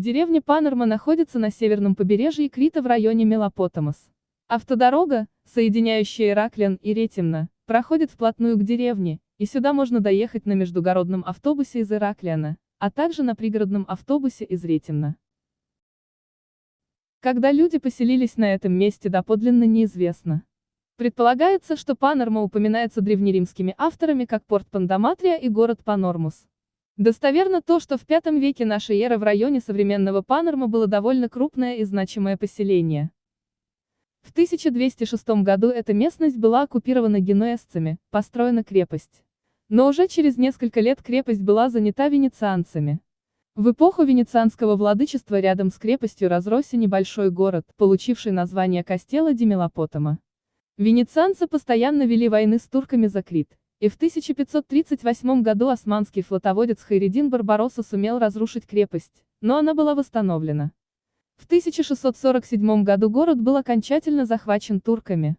Деревня Панорма находится на северном побережье Крита в районе Мелопотамос. Автодорога, соединяющая Ираклиан и Ретимна, проходит вплотную к деревне, и сюда можно доехать на междугородном автобусе из Ираклиана, а также на пригородном автобусе из Ретимна. Когда люди поселились на этом месте доподлинно неизвестно. Предполагается, что Панорма упоминается древнеримскими авторами как порт Пандаматрия и город Панормус. Достоверно то, что в V веке нашей эры в районе современного Панорма было довольно крупное и значимое поселение. В 1206 году эта местность была оккупирована генуэзцами, построена крепость. Но уже через несколько лет крепость была занята венецианцами. В эпоху венецианского владычества рядом с крепостью разросся небольшой город, получивший название Кастела ди Мелопотома. Венецианцы постоянно вели войны с турками за Крит, и в 1538 году османский флотоводец Хайредин Барбаросса сумел разрушить крепость, но она была восстановлена. В 1647 году город был окончательно захвачен турками.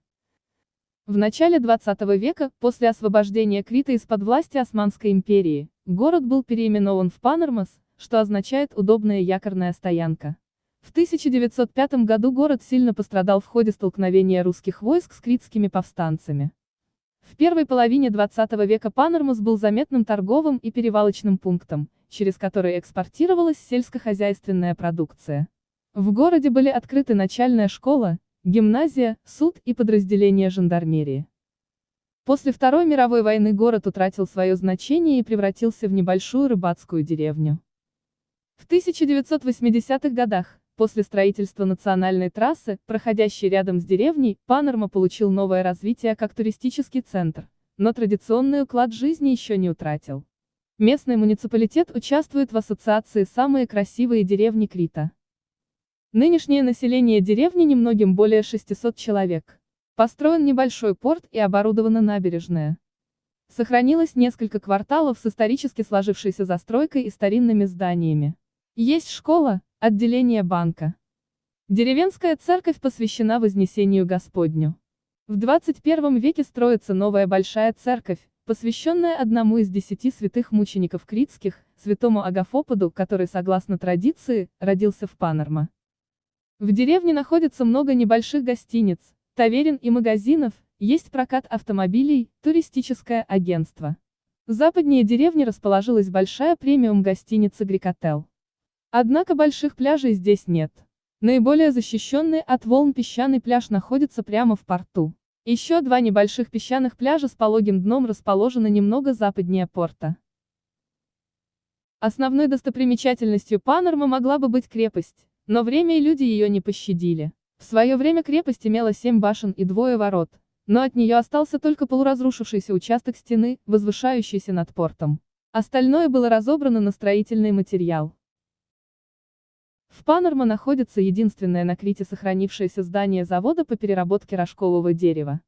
В начале 20 века, после освобождения Крита из-под власти Османской империи, город был переименован в Панормас, что означает «удобная якорная стоянка». В 1905 году город сильно пострадал в ходе столкновения русских войск с критскими повстанцами. В первой половине 20 века Панормус был заметным торговым и перевалочным пунктом, через который экспортировалась сельскохозяйственная продукция. В городе были открыты начальная школа, гимназия, суд и подразделения жандармерии. После Второй мировой войны город утратил свое значение и превратился в небольшую рыбацкую деревню. В 1980-х годах, После строительства национальной трассы, проходящей рядом с деревней, Панорма получил новое развитие как туристический центр, но традиционный уклад жизни еще не утратил. Местный муниципалитет участвует в ассоциации «Самые красивые деревни Крита». Нынешнее население деревни немногим более 600 человек. Построен небольшой порт и оборудована набережная. Сохранилось несколько кварталов с исторически сложившейся застройкой и старинными зданиями. Есть школа, Отделение банка. Деревенская церковь посвящена Вознесению Господню. В 21 веке строится новая большая церковь, посвященная одному из десяти святых мучеников критских, святому Агафоподу, который, согласно традиции, родился в Панорма. В деревне находится много небольших гостиниц, таверен и магазинов, есть прокат автомобилей, туристическое агентство. Западнее деревни расположилась большая премиум-гостиница Грикотел. Однако больших пляжей здесь нет. Наиболее защищенный от волн песчаный пляж находится прямо в порту. Еще два небольших песчаных пляжа с пологим дном расположены немного западнее порта. Основной достопримечательностью Панорма могла бы быть крепость, но время и люди ее не пощадили. В свое время крепость имела семь башен и двое ворот, но от нее остался только полуразрушившийся участок стены, возвышающийся над портом. Остальное было разобрано на строительный материал. В Панорма находится единственное на Крите сохранившееся здание завода по переработке рожкового дерева.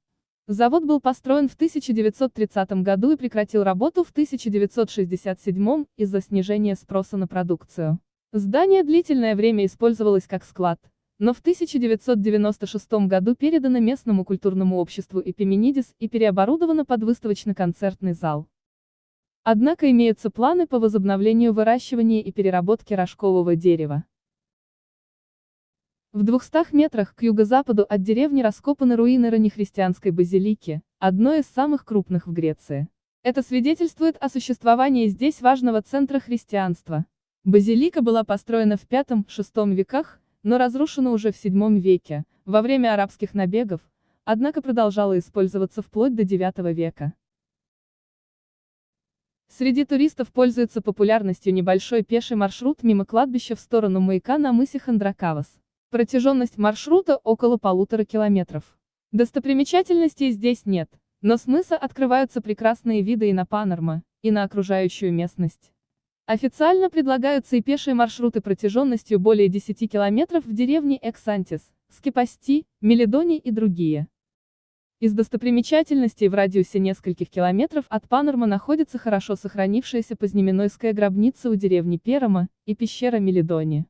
Завод был построен в 1930 году и прекратил работу в 1967 из-за снижения спроса на продукцию. Здание длительное время использовалось как склад, но в 1996 году передано местному культурному обществу Эпименидис и переоборудовано под выставочно-концертный зал. Однако имеются планы по возобновлению выращивания и переработки рожкового дерева. В 200 метрах к юго-западу от деревни раскопаны руины раннехристианской базилики, одной из самых крупных в Греции. Это свидетельствует о существовании здесь важного центра христианства. Базилика была построена в V-VI веках, но разрушена уже в VII веке, во время арабских набегов, однако продолжала использоваться вплоть до IX века. Среди туристов пользуется популярностью небольшой пеший маршрут мимо кладбища в сторону маяка на мысе Хандракавас. Протяженность маршрута около полутора километров. Достопримечательностей здесь нет, но с мыса открываются прекрасные виды и на Панорма, и на окружающую местность. Официально предлагаются и пешие маршруты протяженностью более 10 километров в деревне Эксантис, Скипасти, Мелидони и другие. Из достопримечательностей в радиусе нескольких километров от Панорма находится хорошо сохранившаяся познеменойская гробница у деревни Перома и пещера Мелидони.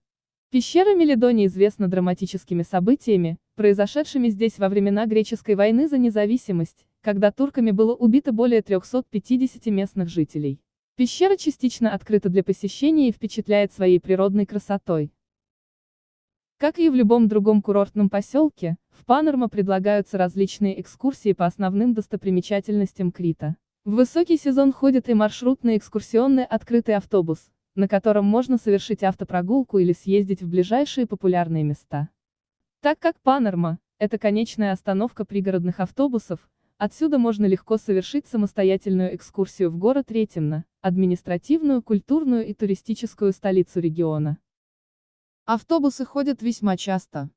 Пещера Мелидони известна драматическими событиями, произошедшими здесь во времена Греческой войны за независимость, когда турками было убито более 350 местных жителей. Пещера частично открыта для посещения и впечатляет своей природной красотой. Как и в любом другом курортном поселке, в Панормо предлагаются различные экскурсии по основным достопримечательностям Крита. В высокий сезон ходит и маршрутный экскурсионный открытый автобус, на котором можно совершить автопрогулку или съездить в ближайшие популярные места. Так как Панормо – это конечная остановка пригородных автобусов, отсюда можно легко совершить самостоятельную экскурсию в город Ретимно, административную, культурную и туристическую столицу региона. Автобусы ходят весьма часто.